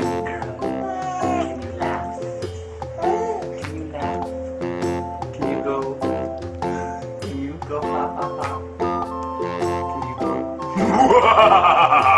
girl. Can you laugh? Can you laugh? Can you go? Can you go ha ha ha? Can you go?